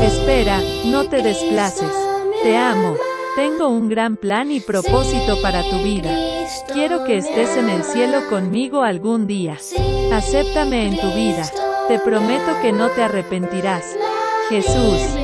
Espera, no te desplaces. Te amo. Tengo un gran plan y propósito para tu vida. Quiero que estés en el cielo conmigo algún día. Acéptame en tu vida. Te prometo que no te arrepentirás. Jesús.